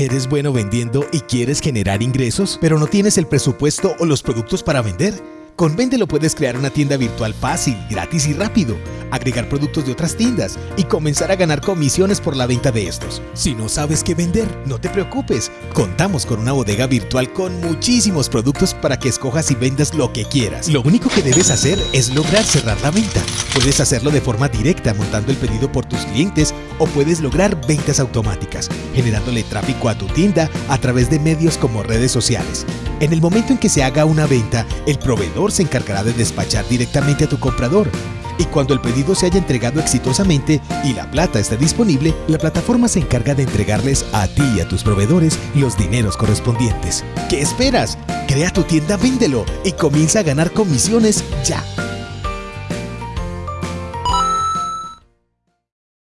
¿Eres bueno vendiendo y quieres generar ingresos, pero no tienes el presupuesto o los productos para vender? Con Vendelo puedes crear una tienda virtual fácil, gratis y rápido, agregar productos de otras tiendas y comenzar a ganar comisiones por la venta de estos. Si no sabes qué vender, no te preocupes. Contamos con una bodega virtual con muchísimos productos para que escojas y vendas lo que quieras. Lo único que debes hacer es lograr cerrar la venta. Puedes hacerlo de forma directa montando el pedido por tus clientes o puedes lograr ventas automáticas, generándole tráfico a tu tienda a través de medios como redes sociales. En el momento en que se haga una venta, el proveedor se encargará de despachar directamente a tu comprador. Y cuando el pedido se haya entregado exitosamente y la plata esté disponible, la plataforma se encarga de entregarles a ti y a tus proveedores los dineros correspondientes. ¿Qué esperas? Crea tu tienda, véndelo y comienza a ganar comisiones ya.